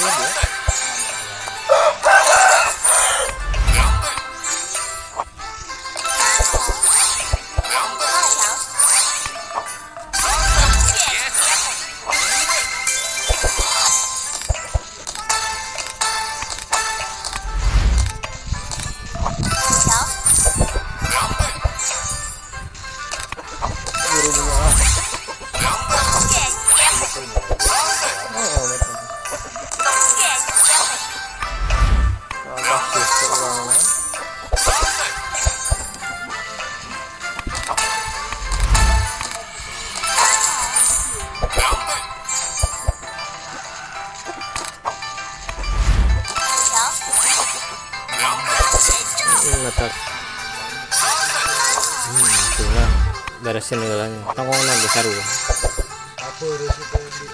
Valeu, Hmm, letak. Hmm, itulah. Beresin nilainya. Tanggung nanti saru. Apa resiko di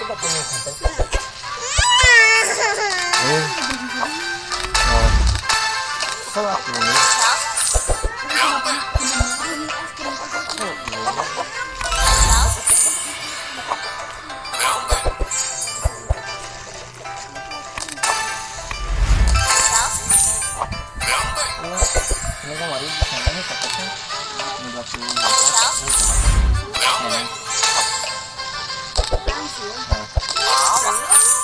Coba punya santai. Hmm. Oh, Salah ini. Ini kan mari santai nih coklatnya. Ini batu. Ini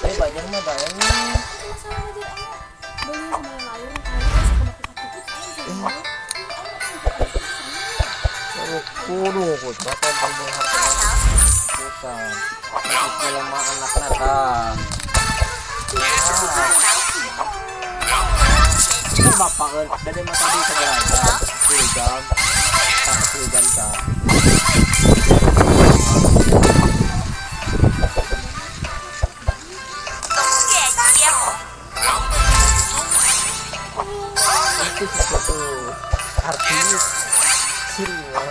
Eh, bajar mah banyak. Oh, kudu kut, bakal tanggung harga. Bukan. Tapi film mah anak. Ini bapak kan, dari mata di Sepuluh jam, tak tak. Itu artis sirwa.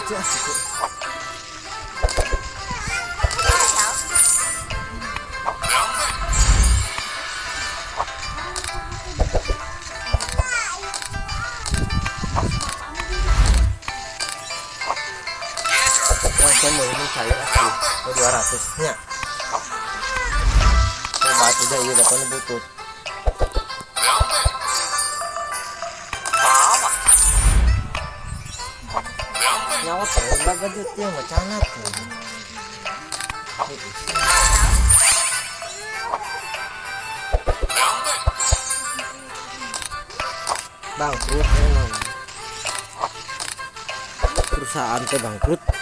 Itu asik. Yang saya ini cair asli, oh, dua ratus nya. Oh, batu dah iya dapat. Ya, macam tuh. Bangkrut emang. Perusahaan teh bangkrut.